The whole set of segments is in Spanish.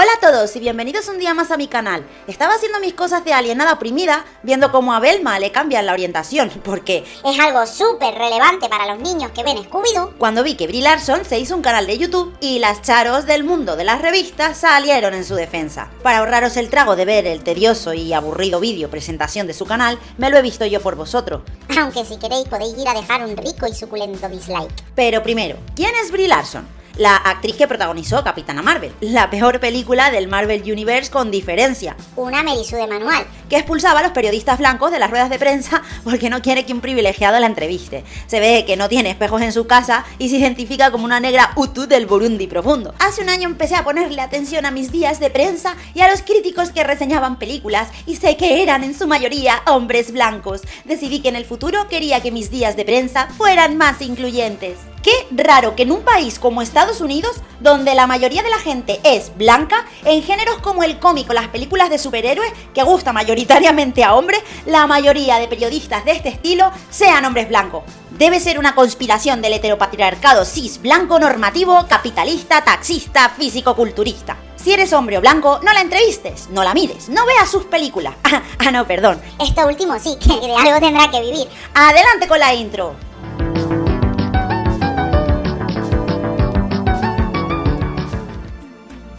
Hola a todos y bienvenidos un día más a mi canal. Estaba haciendo mis cosas de alienada oprimida, viendo cómo a Belma le cambian la orientación, porque es algo súper relevante para los niños que ven Scooby-Doo. Cuando vi que Brie Larson se hizo un canal de YouTube y las charos del mundo de las revistas salieron en su defensa. Para ahorraros el trago de ver el tedioso y aburrido vídeo presentación de su canal, me lo he visto yo por vosotros. Aunque si queréis podéis ir a dejar un rico y suculento dislike. Pero primero, ¿quién es Brie Larson? La actriz que protagonizó Capitana Marvel, la peor película del Marvel Universe con diferencia. Una Merisu de manual. Que expulsaba a los periodistas blancos de las ruedas de prensa porque no quiere que un privilegiado la entreviste. Se ve que no tiene espejos en su casa y se identifica como una negra Utu del Burundi profundo. Hace un año empecé a ponerle atención a mis días de prensa y a los críticos que reseñaban películas y sé que eran en su mayoría hombres blancos. Decidí que en el futuro quería que mis días de prensa fueran más incluyentes. Qué raro que en un país como Estados Unidos, donde la mayoría de la gente es blanca, en géneros como el cómic o las películas de superhéroes, que gusta mayoritariamente a hombres, la mayoría de periodistas de este estilo sean hombres blancos. Debe ser una conspiración del heteropatriarcado cis blanco normativo, capitalista, taxista, físico-culturista. Si eres hombre o blanco, no la entrevistes, no la mires, no veas sus películas. Ah, no, perdón. Esto último sí, que de algo tendrá que vivir. Adelante con la intro.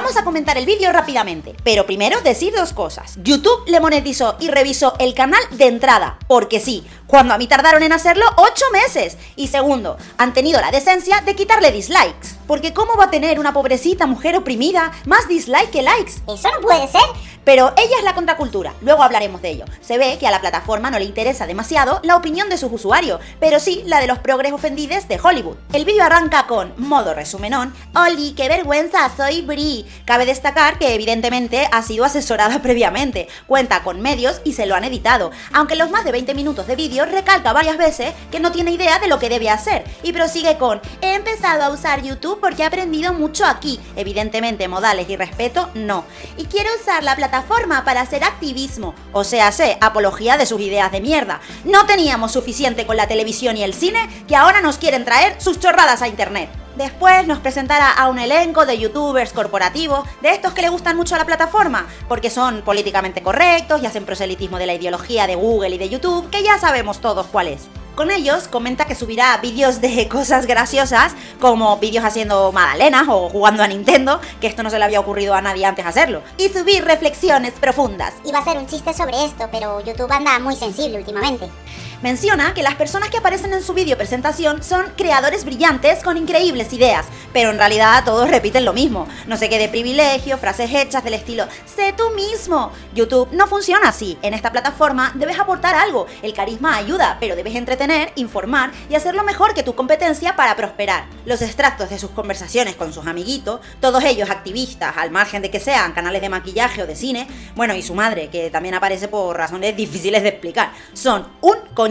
Vamos a comentar el vídeo rápidamente, pero primero decir dos cosas. YouTube le monetizó y revisó el canal de entrada, porque sí, cuando a mí tardaron en hacerlo 8 meses. Y segundo, han tenido la decencia de quitarle dislikes. Porque ¿cómo va a tener una pobrecita mujer oprimida más dislike que likes? Eso no puede ser. Pero ella es la contracultura, luego hablaremos de ello. Se ve que a la plataforma no le interesa demasiado la opinión de sus usuarios, pero sí la de los progres ofendidos de Hollywood. El vídeo arranca con, modo resumenón, Oli, qué vergüenza, soy Brie. Cabe destacar que evidentemente ha sido asesorada previamente, cuenta con medios y se lo han editado, aunque los más de 20 minutos de vídeo recalca varias veces que no tiene idea de lo que debe hacer, y prosigue con, he empezado a usar YouTube porque he aprendido mucho aquí, evidentemente modales y respeto no, y quiero usar la plataforma para hacer activismo, o sea, sé, apología de sus ideas de mierda. No teníamos suficiente con la televisión y el cine que ahora nos quieren traer sus chorradas a internet. Después nos presentará a un elenco de youtubers corporativos, de estos que le gustan mucho a la plataforma, porque son políticamente correctos y hacen proselitismo de la ideología de Google y de YouTube, que ya sabemos todos cuál es. Con ellos comenta que subirá vídeos de cosas graciosas, como vídeos haciendo magdalenas o jugando a Nintendo, que esto no se le había ocurrido a nadie antes hacerlo, y subir reflexiones profundas. Iba a ser un chiste sobre esto, pero YouTube anda muy sensible últimamente. Menciona que las personas que aparecen en su vídeo presentación son creadores brillantes con increíbles ideas, pero en realidad todos repiten lo mismo. No sé qué de privilegio, frases hechas del estilo sé tú mismo. YouTube no funciona así. En esta plataforma debes aportar algo. El carisma ayuda, pero debes entretener, informar y hacerlo mejor que tu competencia para prosperar. Los extractos de sus conversaciones con sus amiguitos, todos ellos activistas, al margen de que sean canales de maquillaje o de cine, bueno, y su madre, que también aparece por razones difíciles de explicar, son un coño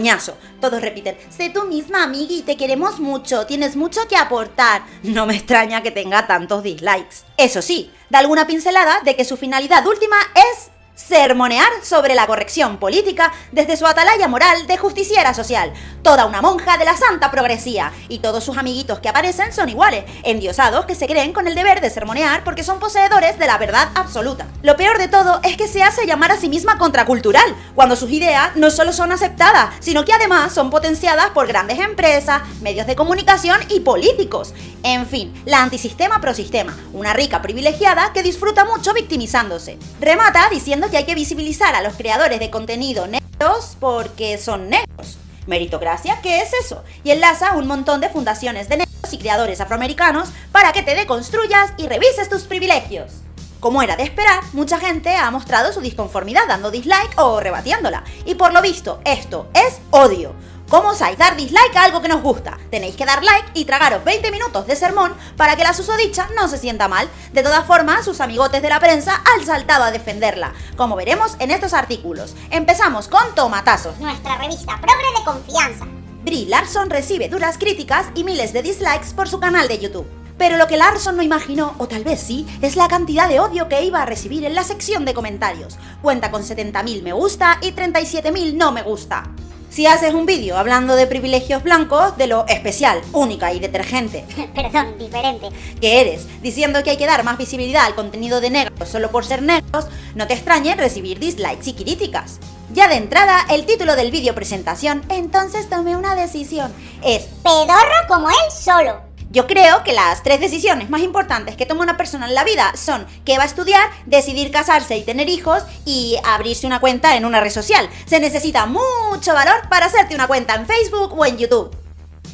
todos repiten, sé tú misma, amigui, te queremos mucho, tienes mucho que aportar. No me extraña que tenga tantos dislikes. Eso sí, da alguna pincelada de que su finalidad última es sermonear sobre la corrección política desde su atalaya moral de justiciera social, toda una monja de la santa progresía, y todos sus amiguitos que aparecen son iguales, endiosados que se creen con el deber de sermonear porque son poseedores de la verdad absoluta. Lo peor de todo es que se hace llamar a sí misma contracultural, cuando sus ideas no solo son aceptadas, sino que además son potenciadas por grandes empresas, medios de comunicación y políticos. En fin, la antisistema prosistema, una rica privilegiada que disfruta mucho victimizándose. Remata diciendo que hay que visibilizar a los creadores de contenido negros porque son negros. Meritocracia, ¿qué es eso? Y enlaza un montón de fundaciones de negros y creadores afroamericanos para que te deconstruyas y revises tus privilegios. Como era de esperar, mucha gente ha mostrado su disconformidad dando dislike o rebatiéndola. Y por lo visto, esto es odio. ¿Cómo osáis dar dislike a algo que nos gusta? Tenéis que dar like y tragaros 20 minutos de sermón para que la susodicha no se sienta mal. De todas formas, sus amigotes de la prensa han saltado a defenderla, como veremos en estos artículos. Empezamos con Tomatazos. Nuestra revista progre de confianza. Brie Larson recibe duras críticas y miles de dislikes por su canal de YouTube. Pero lo que Larson no imaginó, o tal vez sí, es la cantidad de odio que iba a recibir en la sección de comentarios. Cuenta con 70.000 me gusta y 37.000 no me gusta. Si haces un vídeo hablando de privilegios blancos, de lo especial, única y detergente Perdón, diferente. que eres, diciendo que hay que dar más visibilidad al contenido de negros solo por ser negros, no te extrañe recibir dislikes y críticas. Ya de entrada, el título del vídeo presentación, entonces tomé una decisión, es Pedorro como él solo. Yo creo que las tres decisiones más importantes que toma una persona en la vida son que va a estudiar, decidir casarse y tener hijos y abrirse una cuenta en una red social. Se necesita mucho valor para hacerte una cuenta en Facebook o en YouTube.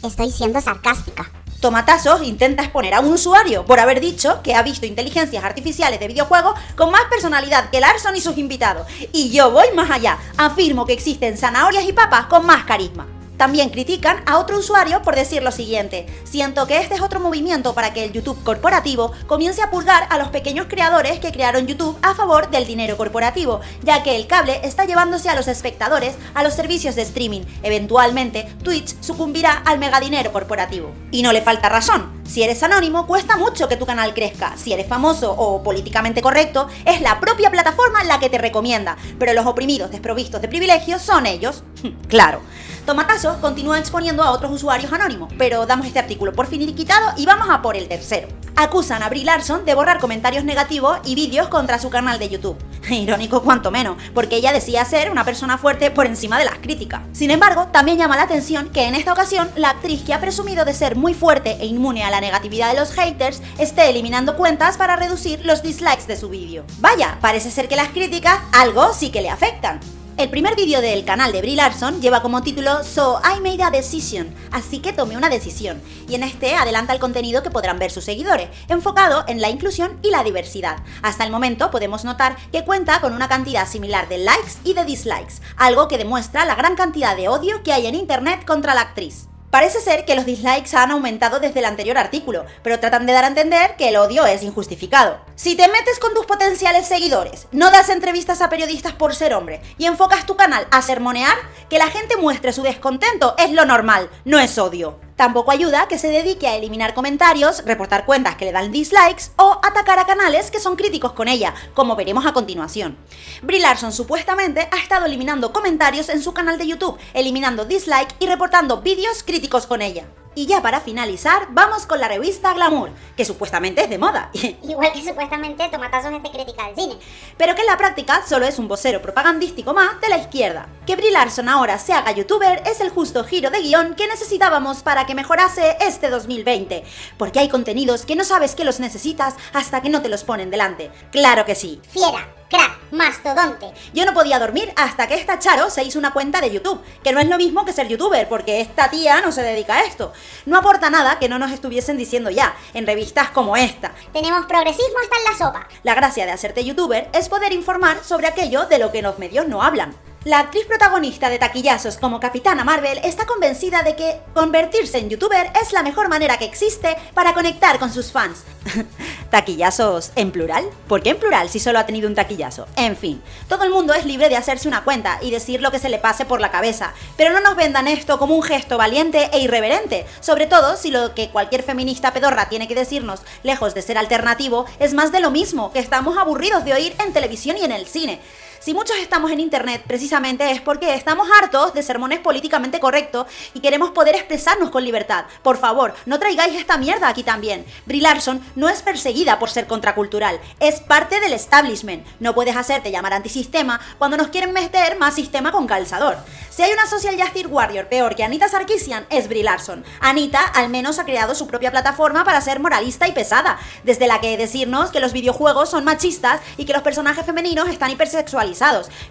Estoy siendo sarcástica. Tomatazos intenta exponer a un usuario por haber dicho que ha visto inteligencias artificiales de videojuegos con más personalidad que Larson y sus invitados. Y yo voy más allá, afirmo que existen zanahorias y papas con más carisma. También critican a otro usuario por decir lo siguiente, siento que este es otro movimiento para que el YouTube corporativo comience a purgar a los pequeños creadores que crearon YouTube a favor del dinero corporativo, ya que el cable está llevándose a los espectadores a los servicios de streaming. Eventualmente, Twitch sucumbirá al megadinero corporativo. Y no le falta razón, si eres anónimo, cuesta mucho que tu canal crezca. Si eres famoso o políticamente correcto, es la propia plataforma la que te recomienda. Pero los oprimidos desprovistos de privilegios son ellos. claro. Tomatazo continúa exponiendo a otros usuarios anónimos, pero damos este artículo por finiquitado y vamos a por el tercero. Acusan a Brie Larson de borrar comentarios negativos y vídeos contra su canal de YouTube. Irónico cuanto menos, porque ella decía ser una persona fuerte por encima de las críticas. Sin embargo, también llama la atención que en esta ocasión la actriz que ha presumido de ser muy fuerte e inmune a la negatividad de los haters esté eliminando cuentas para reducir los dislikes de su vídeo. Vaya, parece ser que las críticas algo sí que le afectan. El primer vídeo del canal de Brie Larson lleva como título So I made a decision, así que tomé una decisión, y en este adelanta el contenido que podrán ver sus seguidores, enfocado en la inclusión y la diversidad. Hasta el momento podemos notar que cuenta con una cantidad similar de likes y de dislikes, algo que demuestra la gran cantidad de odio que hay en internet contra la actriz. Parece ser que los dislikes han aumentado desde el anterior artículo, pero tratan de dar a entender que el odio es injustificado. Si te metes con tus potenciales seguidores, no das entrevistas a periodistas por ser hombre y enfocas tu canal a sermonear, que la gente muestre su descontento es lo normal, no es odio. Tampoco ayuda que se dedique a eliminar comentarios, reportar cuentas que le dan dislikes o atacar a canales que son críticos con ella, como veremos a continuación. Brie Larson supuestamente ha estado eliminando comentarios en su canal de YouTube, eliminando dislike y reportando vídeos críticos con ella. Y ya para finalizar, vamos con la revista Glamour, que supuestamente es de moda, Igual que supuestamente Tomatazos es de crítica del cine. pero que en la práctica solo es un vocero propagandístico más de la izquierda. Que Brie Larson ahora se haga youtuber es el justo giro de guion que necesitábamos para que mejorase este 2020, porque hay contenidos que no sabes que los necesitas hasta que no te los ponen delante. Claro que sí. Fiera, crack, mastodonte. Yo no podía dormir hasta que esta Charo se hizo una cuenta de YouTube, que no es lo mismo que ser youtuber, porque esta tía no se dedica a esto. No aporta nada que no nos estuviesen diciendo ya, en revistas como esta. Tenemos progresismo hasta en la sopa. La gracia de hacerte youtuber es poder informar sobre aquello de lo que los medios no hablan. La actriz protagonista de taquillazos como Capitana Marvel está convencida de que convertirse en youtuber es la mejor manera que existe para conectar con sus fans. ¿Taquillazos en plural? ¿Por qué en plural si solo ha tenido un taquillazo? En fin, todo el mundo es libre de hacerse una cuenta y decir lo que se le pase por la cabeza, pero no nos vendan esto como un gesto valiente e irreverente, sobre todo si lo que cualquier feminista pedorra tiene que decirnos, lejos de ser alternativo, es más de lo mismo que estamos aburridos de oír en televisión y en el cine. Si muchos estamos en internet, precisamente es porque estamos hartos de sermones políticamente correctos y queremos poder expresarnos con libertad. Por favor, no traigáis esta mierda aquí también. Brie Larson no es perseguida por ser contracultural, es parte del establishment. No puedes hacerte llamar antisistema cuando nos quieren meter más sistema con calzador. Si hay una social justice warrior peor que Anita Sarkeesian, es Brie Larson. Anita al menos ha creado su propia plataforma para ser moralista y pesada, desde la que decirnos que los videojuegos son machistas y que los personajes femeninos están hipersexualizados.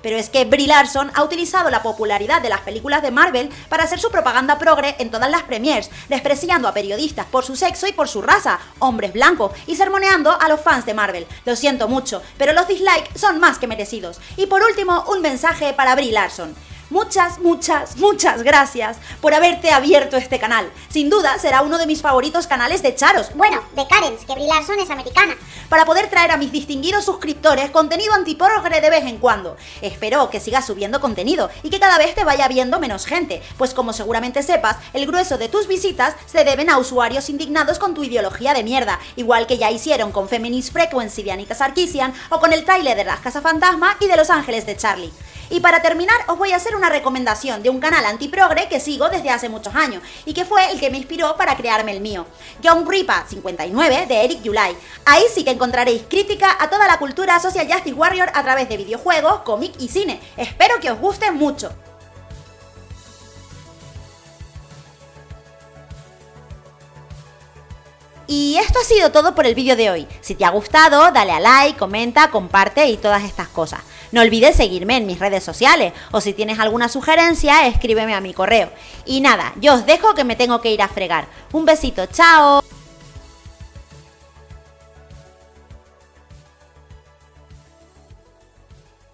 Pero es que Brie Larson ha utilizado la popularidad de las películas de Marvel para hacer su propaganda progre en todas las premiers, despreciando a periodistas por su sexo y por su raza, hombres blancos, y sermoneando a los fans de Marvel. Lo siento mucho, pero los dislikes son más que merecidos. Y por último, un mensaje para Brie Larson. Muchas, muchas, muchas gracias por haberte abierto este canal. Sin duda será uno de mis favoritos canales de charos. Bueno, de Karens, que Brie Larson es americana. Para poder traer a mis distinguidos suscriptores contenido antiporogre de vez en cuando. Espero que sigas subiendo contenido y que cada vez te vaya viendo menos gente, pues como seguramente sepas, el grueso de tus visitas se deben a usuarios indignados con tu ideología de mierda, igual que ya hicieron con Feminist Frequency de Anita Sarkeesian o con el trailer de Las Casa Fantasma y de Los Ángeles de Charlie. Y para terminar, os voy a hacer una recomendación de un canal antiprogre que sigo desde hace muchos años y que fue el que me inspiró para crearme el mío. Young Ripa 59 de Eric Yulai. Ahí sí que encontraréis crítica a toda la cultura social justice warrior a través de videojuegos, cómic y cine. Espero que os guste mucho. Y esto ha sido todo por el vídeo de hoy. Si te ha gustado, dale a like, comenta, comparte y todas estas cosas. No olvides seguirme en mis redes sociales o si tienes alguna sugerencia, escríbeme a mi correo. Y nada, yo os dejo que me tengo que ir a fregar. Un besito, chao.